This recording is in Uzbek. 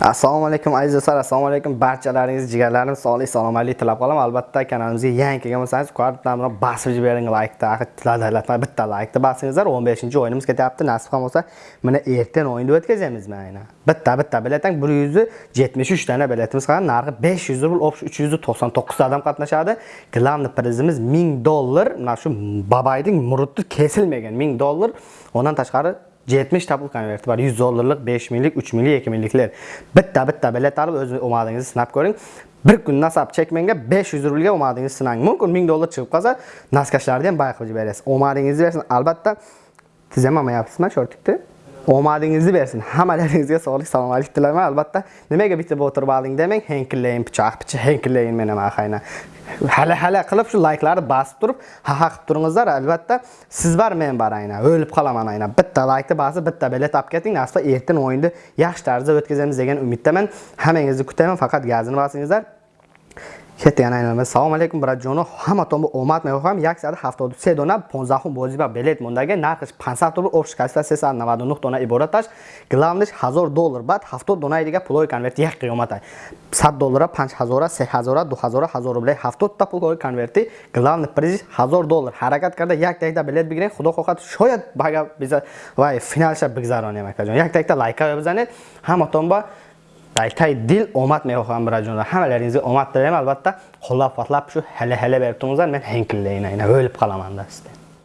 assalomu alaykum aziz do'stlar. Assalomu alaykum barchalaringiz jigarlarim sog'lik salomatlik tilab qolaman albatta kanalimizga yangi kelgan bo'lsangiz bilan bosib jibering laykni latma bitta laykni bosingizlar 15 o'yinimiz ketyapti. Nasib ham bo'lsa mana ertaga o'yinni o'tkazamiz mana bitta bitta biletang 173 dana biletimiz qolgan. Narxi 500 rubl общий 399 odam qatnashadi. Главный prizimiz 1000 dollar. Mana shu babayning murudni kesilmagan 1000 dollar. Undan tashqari 70 tabul konverti bor. 100 dollarlik 5 millik 3 millik 2 mingliklar. Bitta bitta bilet olib o'z omadingizni sinab ko'ring. Bir kun nasab chekmenga 500 rublga omadingizni sinang. Mumkin 1000 dollar chiqib qolsa naskashlarni ham bayqilib berasiz omadingizni bersin. Albatta tizamamayapsizmi shortikni omadingizni bersin. Hammalaringizga sog'lik salomatlik tilayman. Albatta nimaga bitta o'tirib olding demang. Henkillayin pichoq picha henkillayin meni mahayna hali hali qilib shu layklarni bosib turib ha ha qilib turingizlar. Albatta siz bor men bor aynan o'lib qolaman aynan bitta laykni bosib bitta bilet olib keting. Nasib ertin o'yinni yaxshi tarzda o'tkazamiz degan umiddaman. Hammangizni kutaman faqat gazini bosingizlar. Assalomu alaykum bratjono hamma tomon omad мехоҳам 173 дона 15 бозӣ ба билет мондаги нархиш 500 рубл общий качество 399 дона ибораташ главниш 1000 доллар баъд 70 донаи дига пулои конверти як қиёмата 100 доллара 5000 3000 2000 1000 рубли 70 та пулои конверти. Главный приз 1000 доллар. Ҳаракат карда як дақиқа билет бигиред. Худо хоҳад шояд бага биза вай финалша бигзаронем акаҷон як дақиқа лайка бизанед. Ҳаматон ба Daytay dil omad mehxan birajonlar. Hammalaringizga omad tilayman albatta. Qo'llab-quvvatlab shu hali-hali bertumuzlar. Men henkillayinayna o'lib qolaman da sizdan.